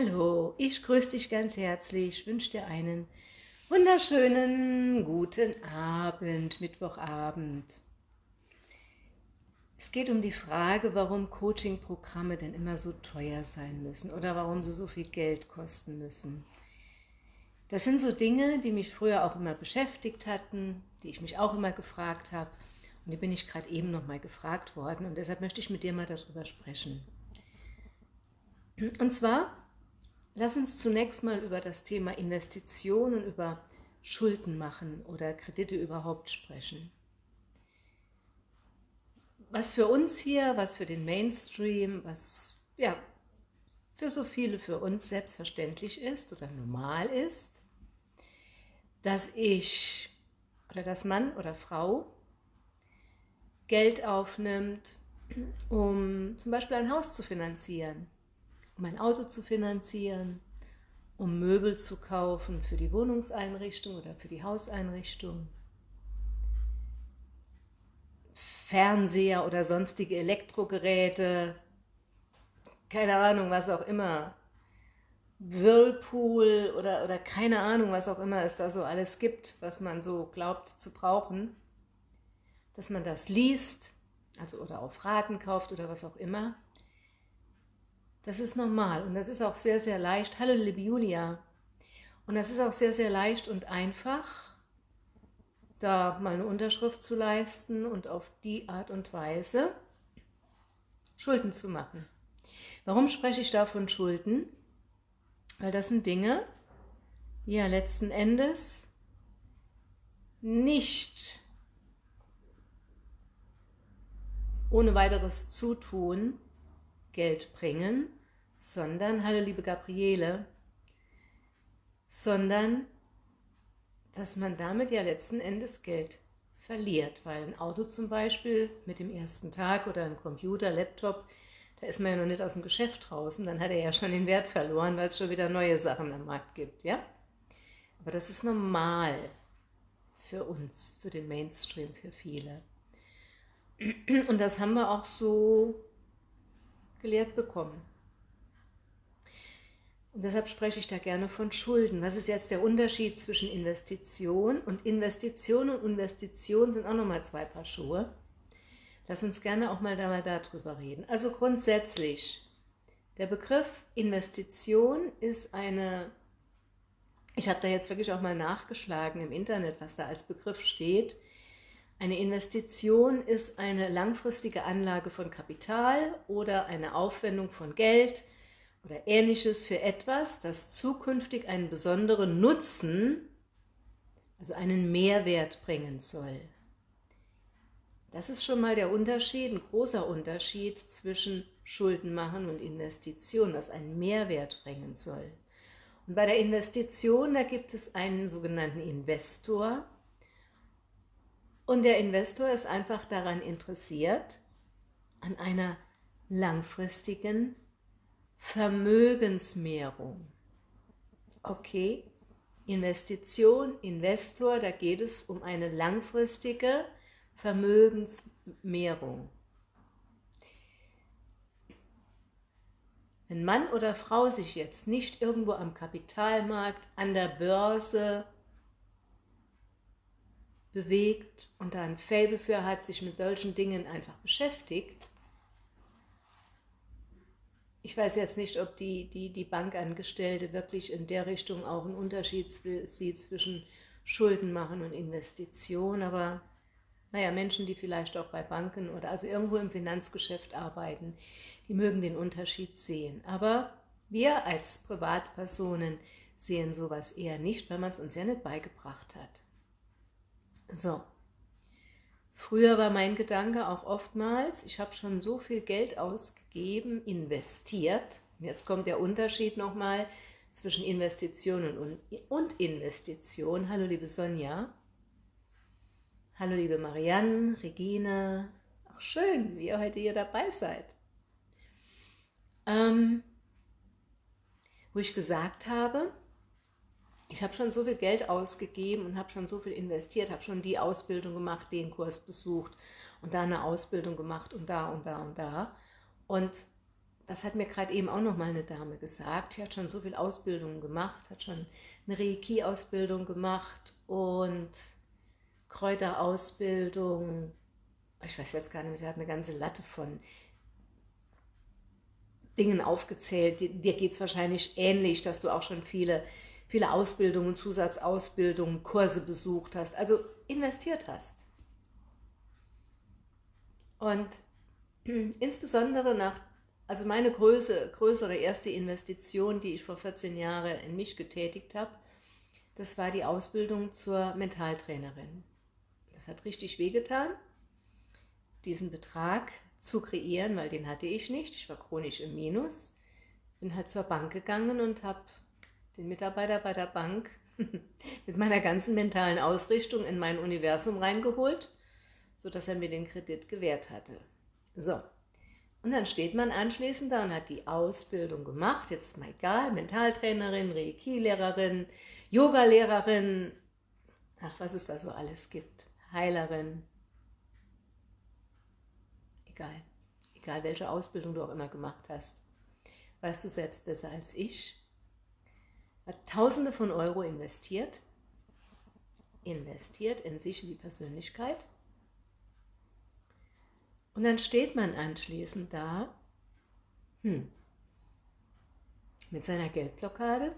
Hallo, ich grüße dich ganz herzlich, wünsche dir einen wunderschönen guten Abend, Mittwochabend. Es geht um die Frage, warum Coaching-Programme denn immer so teuer sein müssen oder warum sie so viel Geld kosten müssen. Das sind so Dinge, die mich früher auch immer beschäftigt hatten, die ich mich auch immer gefragt habe und die bin ich gerade eben noch mal gefragt worden und deshalb möchte ich mit dir mal darüber sprechen. Und zwar Lass uns zunächst mal über das Thema Investitionen, über Schulden machen oder Kredite überhaupt sprechen. Was für uns hier, was für den Mainstream, was ja für so viele für uns selbstverständlich ist oder normal ist, dass ich oder dass Mann oder Frau Geld aufnimmt, um zum Beispiel ein Haus zu finanzieren um ein Auto zu finanzieren, um Möbel zu kaufen für die Wohnungseinrichtung oder für die Hauseinrichtung, Fernseher oder sonstige Elektrogeräte, keine Ahnung, was auch immer, Whirlpool oder, oder keine Ahnung, was auch immer es da so alles gibt, was man so glaubt zu brauchen, dass man das liest, also oder auf Raten kauft oder was auch immer, das ist normal und das ist auch sehr, sehr leicht. Hallo, liebe Julia. Und das ist auch sehr, sehr leicht und einfach, da mal eine Unterschrift zu leisten und auf die Art und Weise Schulden zu machen. Warum spreche ich da von Schulden? Weil das sind Dinge, die ja letzten Endes nicht ohne weiteres Zutun Geld bringen, sondern, hallo liebe Gabriele, sondern, dass man damit ja letzten Endes Geld verliert, weil ein Auto zum Beispiel mit dem ersten Tag oder ein Computer, Laptop, da ist man ja noch nicht aus dem Geschäft draußen, dann hat er ja schon den Wert verloren, weil es schon wieder neue Sachen am Markt gibt, ja? Aber das ist normal für uns, für den Mainstream, für viele. Und das haben wir auch so gelehrt bekommen. Und deshalb spreche ich da gerne von Schulden. Was ist jetzt der Unterschied zwischen Investition und Investition und Investition sind auch nochmal zwei Paar Schuhe. Lass uns gerne auch mal da mal darüber reden. Also grundsätzlich, der Begriff Investition ist eine, ich habe da jetzt wirklich auch mal nachgeschlagen im Internet, was da als Begriff steht. Eine Investition ist eine langfristige Anlage von Kapital oder eine Aufwendung von Geld, oder ähnliches für etwas, das zukünftig einen besonderen Nutzen, also einen Mehrwert bringen soll. Das ist schon mal der Unterschied, ein großer Unterschied zwischen Schulden machen und Investition, was einen Mehrwert bringen soll. Und bei der Investition, da gibt es einen sogenannten Investor. Und der Investor ist einfach daran interessiert, an einer langfristigen Vermögensmehrung. Okay, Investition, Investor, da geht es um eine langfristige Vermögensmehrung. Wenn Mann oder Frau sich jetzt nicht irgendwo am Kapitalmarkt, an der Börse bewegt und da ein Faible für hat, sich mit solchen Dingen einfach beschäftigt, ich weiß jetzt nicht, ob die, die, die Bankangestellte wirklich in der Richtung auch einen Unterschied sieht zwischen Schulden machen und Investition, aber naja, Menschen, die vielleicht auch bei Banken oder also irgendwo im Finanzgeschäft arbeiten, die mögen den Unterschied sehen. Aber wir als Privatpersonen sehen sowas eher nicht, weil man es uns ja nicht beigebracht hat. So, Früher war mein Gedanke auch oftmals, ich habe schon so viel Geld ausgegeben, investiert. Jetzt kommt der Unterschied nochmal zwischen Investitionen und Investition. Hallo liebe Sonja. Hallo liebe Marianne, Regine. Auch schön, wie ihr heute hier dabei seid. Ähm, wo ich gesagt habe, ich habe schon so viel Geld ausgegeben und habe schon so viel investiert, habe schon die Ausbildung gemacht, den Kurs besucht und da eine Ausbildung gemacht und da und da und da. Und das hat mir gerade eben auch noch mal eine Dame gesagt, die hat schon so viel Ausbildung gemacht, hat schon eine Reiki-Ausbildung gemacht und Kräuterausbildung, ich weiß jetzt gar nicht mehr, sie hat eine ganze Latte von Dingen aufgezählt. Dir geht es wahrscheinlich ähnlich, dass du auch schon viele, viele Ausbildungen, Zusatzausbildungen, Kurse besucht hast, also investiert hast. Und insbesondere nach, also meine Größe, größere erste Investition, die ich vor 14 Jahren in mich getätigt habe, das war die Ausbildung zur Mentaltrainerin. Das hat richtig wehgetan, diesen Betrag zu kreieren, weil den hatte ich nicht. Ich war chronisch im Minus. Bin halt zur Bank gegangen und habe den Mitarbeiter bei der Bank mit meiner ganzen mentalen Ausrichtung in mein Universum reingeholt, sodass er mir den Kredit gewährt hatte. So, und dann steht man anschließend da und hat die Ausbildung gemacht, jetzt ist mal egal, Mentaltrainerin, Reiki-Lehrerin, Yoga-Lehrerin, ach, was es da so alles gibt, Heilerin, egal, egal welche Ausbildung du auch immer gemacht hast, weißt du selbst besser als ich, hat Tausende von Euro investiert, investiert in sich, in die Persönlichkeit. Und dann steht man anschließend da, hm, mit seiner Geldblockade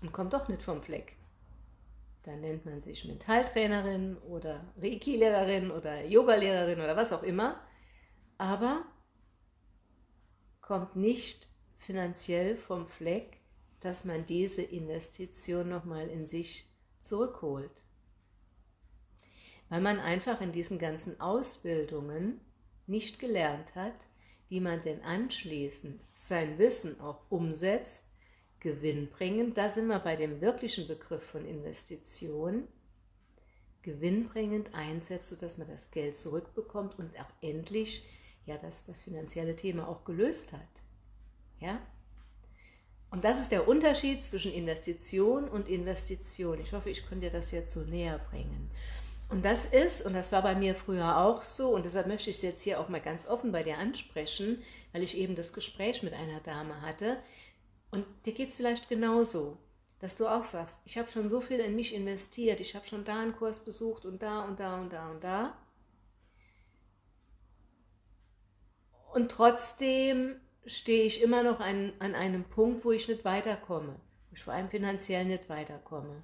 und kommt doch nicht vom Fleck. Dann nennt man sich Mentaltrainerin oder Reiki-Lehrerin oder Yoga-Lehrerin oder was auch immer, aber kommt nicht finanziell vom Fleck, dass man diese Investition nochmal in sich zurückholt. Weil man einfach in diesen ganzen Ausbildungen nicht gelernt hat, wie man denn anschließend sein Wissen auch umsetzt, gewinnbringend, da sind wir bei dem wirklichen Begriff von Investition, gewinnbringend einsetzt, sodass man das Geld zurückbekommt und auch endlich ja, das, das finanzielle Thema auch gelöst hat. Ja? Und das ist der Unterschied zwischen Investition und Investition. Ich hoffe, ich konnte dir das jetzt so näher bringen. Und das ist, und das war bei mir früher auch so, und deshalb möchte ich es jetzt hier auch mal ganz offen bei dir ansprechen, weil ich eben das Gespräch mit einer Dame hatte. Und dir geht es vielleicht genauso, dass du auch sagst, ich habe schon so viel in mich investiert, ich habe schon da einen Kurs besucht und da und da und da und da. Und trotzdem stehe ich immer noch an, an einem Punkt, wo ich nicht weiterkomme, wo ich vor allem finanziell nicht weiterkomme.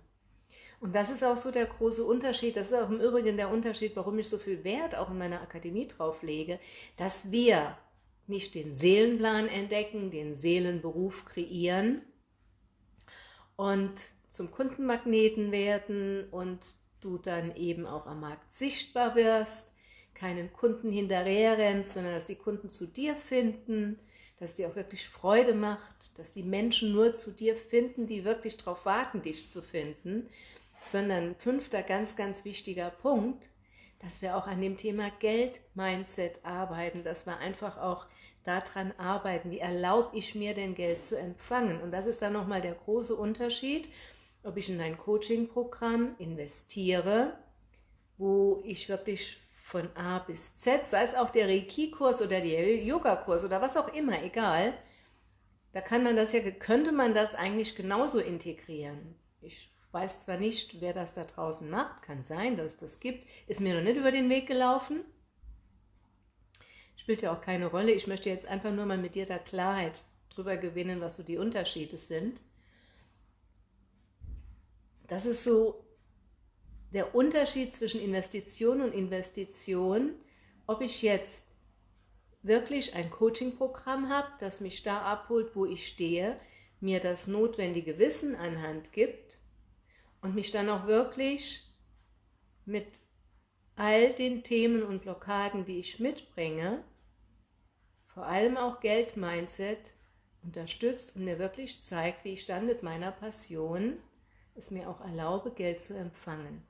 Und das ist auch so der große Unterschied, das ist auch im Übrigen der Unterschied, warum ich so viel Wert auch in meiner Akademie drauf lege, dass wir nicht den Seelenplan entdecken, den Seelenberuf kreieren und zum Kundenmagneten werden und du dann eben auch am Markt sichtbar wirst, keinen Kunden hinterher rennst, sondern dass die Kunden zu dir finden, dass dir auch wirklich Freude macht, dass die Menschen nur zu dir finden, die wirklich darauf warten, dich zu finden, sondern fünfter ganz, ganz wichtiger Punkt, dass wir auch an dem Thema Geld-Mindset arbeiten, dass wir einfach auch daran arbeiten, wie erlaube ich mir denn Geld zu empfangen. Und das ist dann nochmal der große Unterschied, ob ich in ein Coaching-Programm investiere, wo ich wirklich von A bis Z, sei es auch der Reiki-Kurs oder der Yoga-Kurs oder was auch immer, egal, da kann man das ja, könnte man das eigentlich genauso integrieren. Ich weiß zwar nicht, wer das da draußen macht, kann sein, dass es das gibt, ist mir noch nicht über den Weg gelaufen, spielt ja auch keine Rolle. Ich möchte jetzt einfach nur mal mit dir da Klarheit drüber gewinnen, was so die Unterschiede sind. Das ist so der Unterschied zwischen Investition und Investition, ob ich jetzt wirklich ein Coaching-Programm habe, das mich da abholt, wo ich stehe, mir das notwendige Wissen anhand gibt und mich dann auch wirklich mit all den Themen und Blockaden, die ich mitbringe, vor allem auch Geld-Mindset, unterstützt und mir wirklich zeigt, wie ich dann mit meiner Passion es mir auch erlaube, Geld zu empfangen.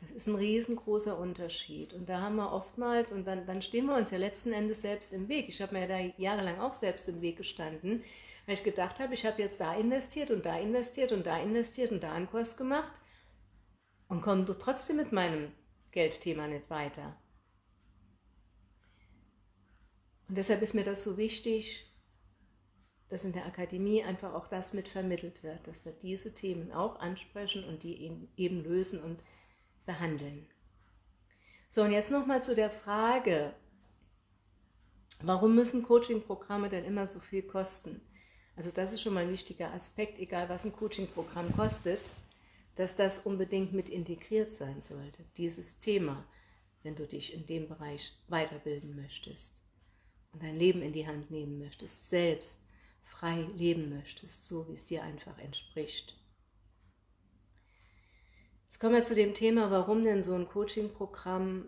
Das ist ein riesengroßer Unterschied. Und da haben wir oftmals, und dann, dann stehen wir uns ja letzten Endes selbst im Weg. Ich habe mir da jahrelang auch selbst im Weg gestanden, weil ich gedacht habe, ich habe jetzt da investiert und da investiert und da investiert und da einen Kurs gemacht und komme trotzdem mit meinem Geldthema nicht weiter. Und deshalb ist mir das so wichtig, dass in der Akademie einfach auch das mit vermittelt wird, dass wir diese Themen auch ansprechen und die eben lösen und behandeln. So, und jetzt nochmal zu der Frage, warum müssen Coaching-Programme denn immer so viel kosten? Also das ist schon mal ein wichtiger Aspekt, egal was ein Coaching-Programm kostet, dass das unbedingt mit integriert sein sollte, dieses Thema, wenn du dich in dem Bereich weiterbilden möchtest und dein Leben in die Hand nehmen möchtest, selbst frei leben möchtest, so wie es dir einfach entspricht. Jetzt kommen wir zu dem Thema, warum denn so ein Coaching-Programm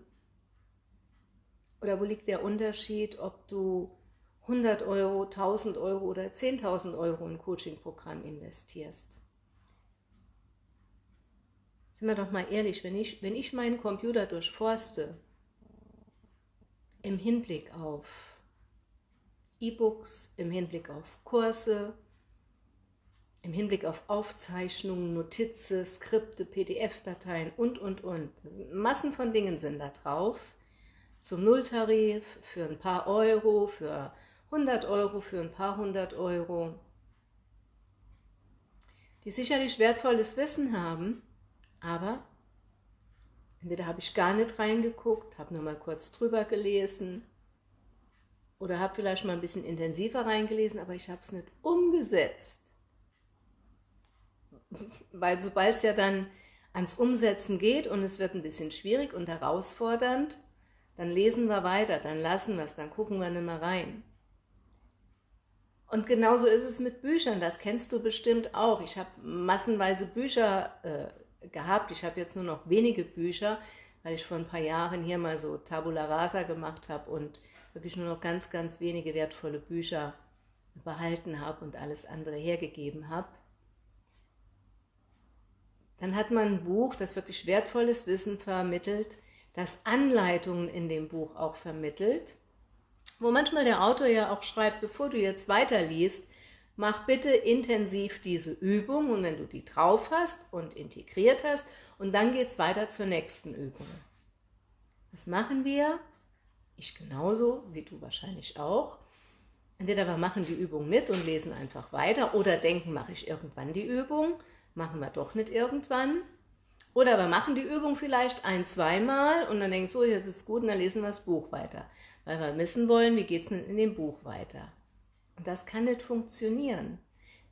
oder wo liegt der Unterschied, ob du 100 Euro, 1000 Euro oder 10.000 Euro in ein Coaching-Programm investierst. Sind wir doch mal ehrlich, wenn ich, wenn ich meinen Computer durchforste, im Hinblick auf E-Books, im Hinblick auf Kurse, im Hinblick auf Aufzeichnungen, Notizen, Skripte, PDF-Dateien und, und, und. Massen von Dingen sind da drauf. Zum Nulltarif, für ein paar Euro, für 100 Euro, für ein paar hundert Euro. Die sicherlich wertvolles Wissen haben, aber entweder habe ich gar nicht reingeguckt, habe nur mal kurz drüber gelesen oder habe vielleicht mal ein bisschen intensiver reingelesen, aber ich habe es nicht umgesetzt. Weil sobald es ja dann ans Umsetzen geht und es wird ein bisschen schwierig und herausfordernd, dann lesen wir weiter, dann lassen wir es, dann gucken wir nicht mehr rein. Und genauso ist es mit Büchern, das kennst du bestimmt auch. Ich habe massenweise Bücher äh, gehabt, ich habe jetzt nur noch wenige Bücher, weil ich vor ein paar Jahren hier mal so Tabula Rasa gemacht habe und wirklich nur noch ganz, ganz wenige wertvolle Bücher behalten habe und alles andere hergegeben habe. Dann hat man ein Buch, das wirklich wertvolles Wissen vermittelt, das Anleitungen in dem Buch auch vermittelt, wo manchmal der Autor ja auch schreibt, bevor du jetzt weiterliest, mach bitte intensiv diese Übung und wenn du die drauf hast und integriert hast und dann geht es weiter zur nächsten Übung. Was machen wir? Ich genauso, wie du wahrscheinlich auch. Entweder wir machen die Übung mit und lesen einfach weiter oder denken, mache ich irgendwann die Übung machen wir doch nicht irgendwann. Oder wir machen die Übung vielleicht ein, zweimal und dann denken so, jetzt ist gut und dann lesen wir das Buch weiter. Weil wir wissen wollen, wie geht es denn in dem Buch weiter. Und das kann nicht funktionieren.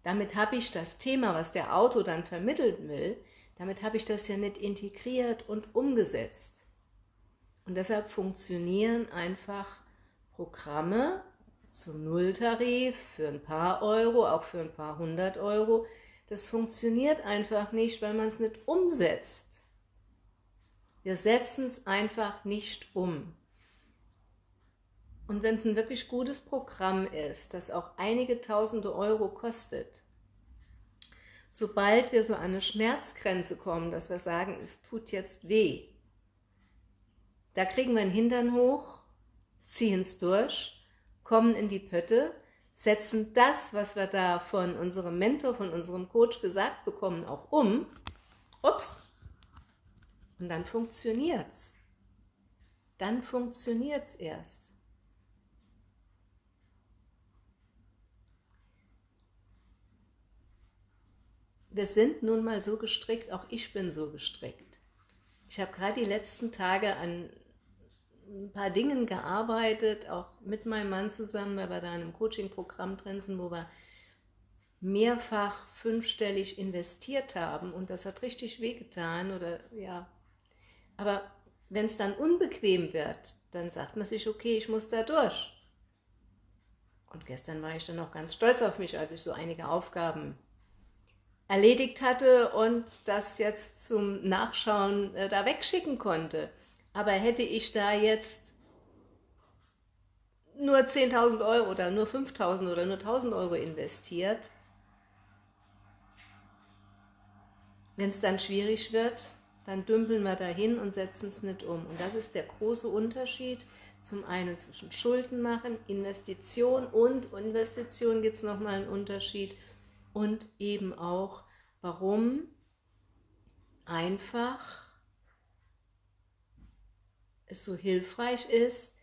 Damit habe ich das Thema, was der Autor dann vermitteln will, damit habe ich das ja nicht integriert und umgesetzt. Und deshalb funktionieren einfach Programme zum Nulltarif für ein paar Euro, auch für ein paar hundert Euro, das funktioniert einfach nicht, weil man es nicht umsetzt. Wir setzen es einfach nicht um. Und wenn es ein wirklich gutes Programm ist, das auch einige tausende Euro kostet, sobald wir so an eine Schmerzgrenze kommen, dass wir sagen, es tut jetzt weh, da kriegen wir den Hintern hoch, ziehen es durch, kommen in die Pötte setzen das, was wir da von unserem Mentor, von unserem Coach gesagt bekommen, auch um. Ups. Und dann funktioniert's. Dann funktioniert's erst. Wir sind nun mal so gestrickt, auch ich bin so gestrickt. Ich habe gerade die letzten Tage an ein paar Dingen gearbeitet, auch mit meinem Mann zusammen, weil wir da in einem Coaching-Programm drin sind, wo wir mehrfach fünfstellig investiert haben und das hat richtig wehgetan oder ja, aber wenn es dann unbequem wird, dann sagt man sich, okay, ich muss da durch. Und gestern war ich dann auch ganz stolz auf mich, als ich so einige Aufgaben erledigt hatte und das jetzt zum Nachschauen äh, da wegschicken konnte. Aber hätte ich da jetzt nur 10.000 Euro oder nur 5.000 oder nur 1.000 Euro investiert, wenn es dann schwierig wird, dann dümpeln wir dahin und setzen es nicht um. Und das ist der große Unterschied zum einen zwischen Schulden machen, Investition und Investition gibt es nochmal einen Unterschied und eben auch, warum einfach es so hilfreich ist,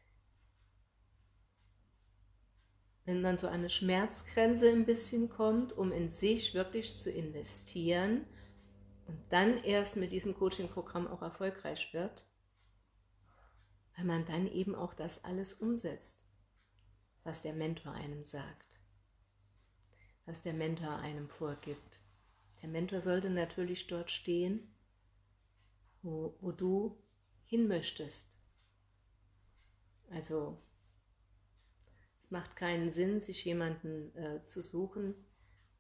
wenn man so eine Schmerzgrenze ein bisschen kommt, um in sich wirklich zu investieren und dann erst mit diesem Coaching-Programm auch erfolgreich wird, weil man dann eben auch das alles umsetzt, was der Mentor einem sagt, was der Mentor einem vorgibt. Der Mentor sollte natürlich dort stehen, wo, wo du hin möchtest. Also es macht keinen Sinn, sich jemanden äh, zu suchen,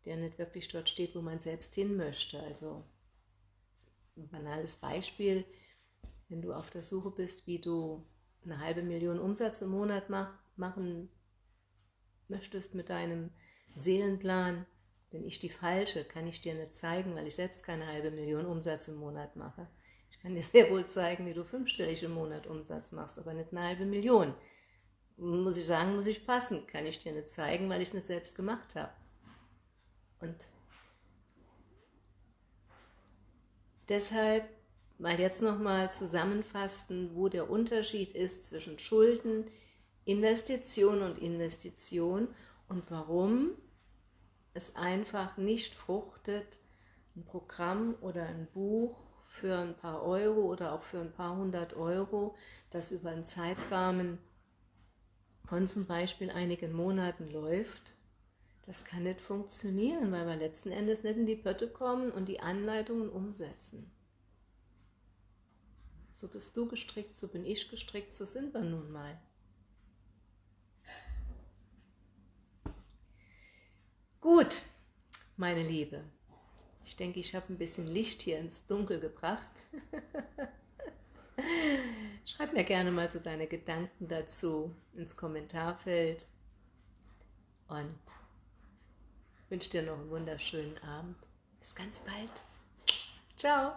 der nicht wirklich dort steht, wo man selbst hin möchte. Also ein banales Beispiel, wenn du auf der Suche bist, wie du eine halbe Million Umsatz im Monat mach, machen möchtest mit deinem Seelenplan, bin ich die Falsche, kann ich dir nicht zeigen, weil ich selbst keine halbe Million Umsatz im Monat mache. Kann dir sehr wohl zeigen, wie du fünfstellig im Monat Umsatz machst, aber nicht eine halbe Million. Muss ich sagen, muss ich passen. Kann ich dir nicht zeigen, weil ich es nicht selbst gemacht habe. Und deshalb mal jetzt nochmal zusammenfassen, wo der Unterschied ist zwischen Schulden, Investition und Investition und warum es einfach nicht fruchtet, ein Programm oder ein Buch für ein paar Euro oder auch für ein paar hundert Euro, das über einen Zeitrahmen von zum Beispiel einigen Monaten läuft, das kann nicht funktionieren, weil wir letzten Endes nicht in die Pötte kommen und die Anleitungen umsetzen. So bist du gestrickt, so bin ich gestrickt, so sind wir nun mal. Gut, meine Liebe, ich denke, ich habe ein bisschen Licht hier ins Dunkel gebracht. Schreib mir gerne mal so deine Gedanken dazu ins Kommentarfeld und wünsche dir noch einen wunderschönen Abend. Bis ganz bald. Ciao.